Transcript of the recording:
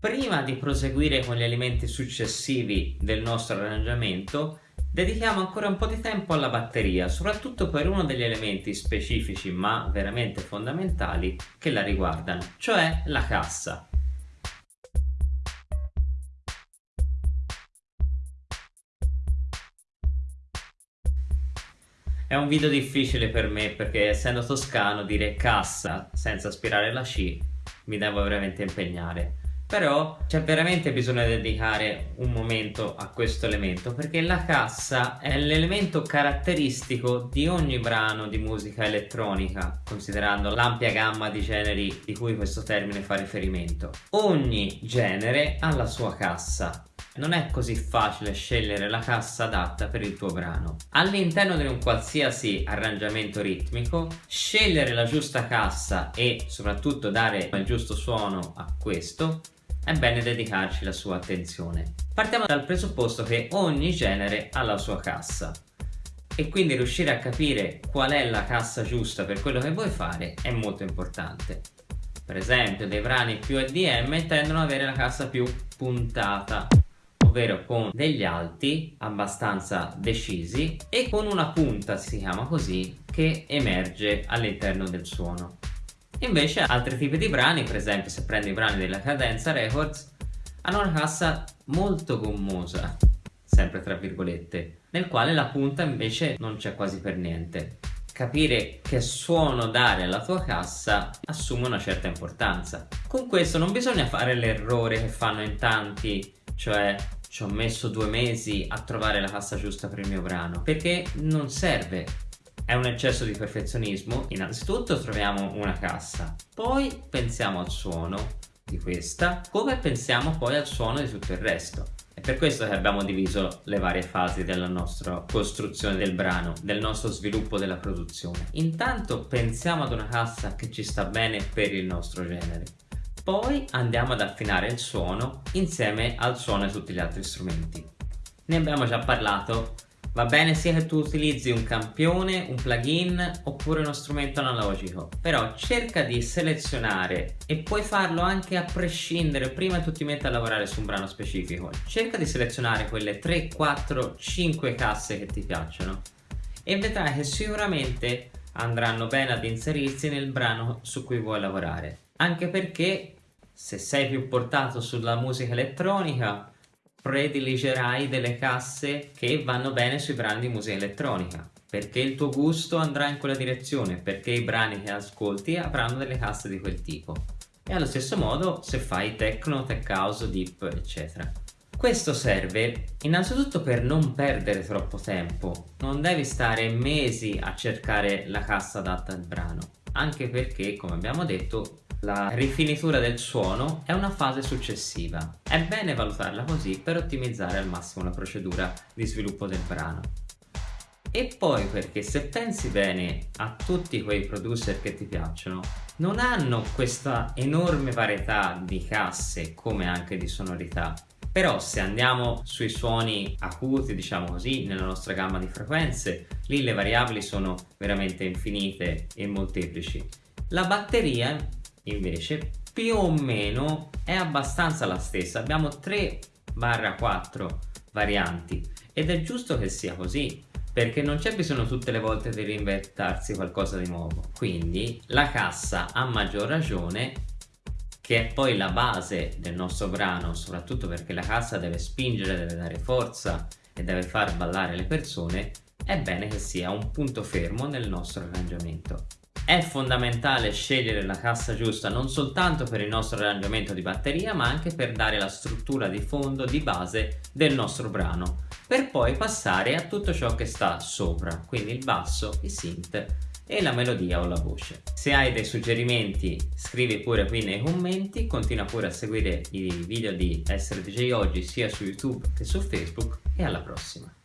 Prima di proseguire con gli elementi successivi del nostro arrangiamento, dedichiamo ancora un po' di tempo alla batteria, soprattutto per uno degli elementi specifici ma veramente fondamentali che la riguardano, cioè la cassa. È un video difficile per me perché essendo toscano dire cassa senza aspirare la C mi devo veramente impegnare però c'è veramente bisogno di dedicare un momento a questo elemento perché la cassa è l'elemento caratteristico di ogni brano di musica elettronica considerando l'ampia gamma di generi di cui questo termine fa riferimento ogni genere ha la sua cassa non è così facile scegliere la cassa adatta per il tuo brano. All'interno di un qualsiasi arrangiamento ritmico, scegliere la giusta cassa e soprattutto dare il giusto suono a questo è bene dedicarci la sua attenzione. Partiamo dal presupposto che ogni genere ha la sua cassa e quindi riuscire a capire qual è la cassa giusta per quello che vuoi fare è molto importante. Per esempio dei brani più EDM tendono ad avere la cassa più puntata ovvero con degli alti abbastanza decisi e con una punta, si chiama così, che emerge all'interno del suono. Invece altri tipi di brani, per esempio se prendi i brani della Cadenza Records, hanno una cassa molto gommosa, sempre tra virgolette, nel quale la punta invece non c'è quasi per niente. Capire che suono dare alla tua cassa assume una certa importanza. Con questo non bisogna fare l'errore che fanno in tanti, cioè ci ho messo due mesi a trovare la cassa giusta per il mio brano, perché non serve è un eccesso di perfezionismo? Innanzitutto troviamo una cassa, poi pensiamo al suono di questa, come pensiamo poi al suono di tutto il resto. È per questo che abbiamo diviso le varie fasi della nostra costruzione del brano, del nostro sviluppo della produzione. Intanto pensiamo ad una cassa che ci sta bene per il nostro genere. Poi andiamo ad affinare il suono insieme al suono di tutti gli altri strumenti. Ne abbiamo già parlato Va bene sia che tu utilizzi un campione, un plugin oppure uno strumento analogico, però cerca di selezionare e puoi farlo anche a prescindere prima che tu ti metti a lavorare su un brano specifico. Cerca di selezionare quelle 3, 4, 5 casse che ti piacciono e vedrai che sicuramente andranno bene ad inserirsi nel brano su cui vuoi lavorare. Anche perché se sei più portato sulla musica elettronica prediligerai delle casse che vanno bene sui brani di musica elettronica perché il tuo gusto andrà in quella direzione perché i brani che ascolti avranno delle casse di quel tipo. E allo stesso modo se fai techno, tech house, deep eccetera. Questo serve innanzitutto per non perdere troppo tempo. Non devi stare mesi a cercare la cassa adatta al brano anche perché come abbiamo detto la rifinitura del suono è una fase successiva. È bene valutarla così per ottimizzare al massimo la procedura di sviluppo del brano. E poi perché se pensi bene a tutti quei producer che ti piacciono, non hanno questa enorme varietà di casse come anche di sonorità. Però se andiamo sui suoni acuti, diciamo così, nella nostra gamma di frequenze, lì le variabili sono veramente infinite e molteplici. La batteria invece più o meno è abbastanza la stessa. Abbiamo 3 4 varianti. Ed è giusto che sia così perché non c'è bisogno tutte le volte di reinventarsi qualcosa di nuovo. Quindi la cassa a maggior ragione che è poi la base del nostro brano soprattutto perché la cassa deve spingere, deve dare forza e deve far ballare le persone è bene che sia un punto fermo nel nostro arrangiamento è fondamentale scegliere la cassa giusta non soltanto per il nostro arrangiamento di batteria ma anche per dare la struttura di fondo di base del nostro brano per poi passare a tutto ciò che sta sopra quindi il basso, il synth e la melodia o la voce. Se hai dei suggerimenti scrivi pure qui nei commenti, continua pure a seguire i video di Essere DJ Oggi sia su YouTube che su Facebook e alla prossima!